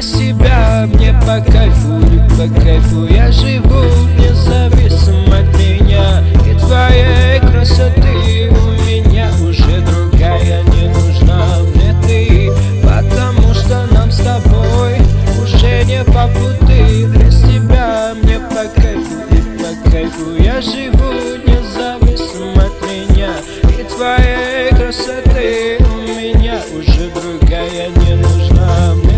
для тебя Мне по кайфу, по кайфу. Я живу независимо от меня И твоей красоты у меня уже другая не нужна. Мне ты, потому что нам с тобой Уже не по пути. Для себя Мне по кайфу, Я живу независимо от меня И твоей красоты у меня уже другая не нужна.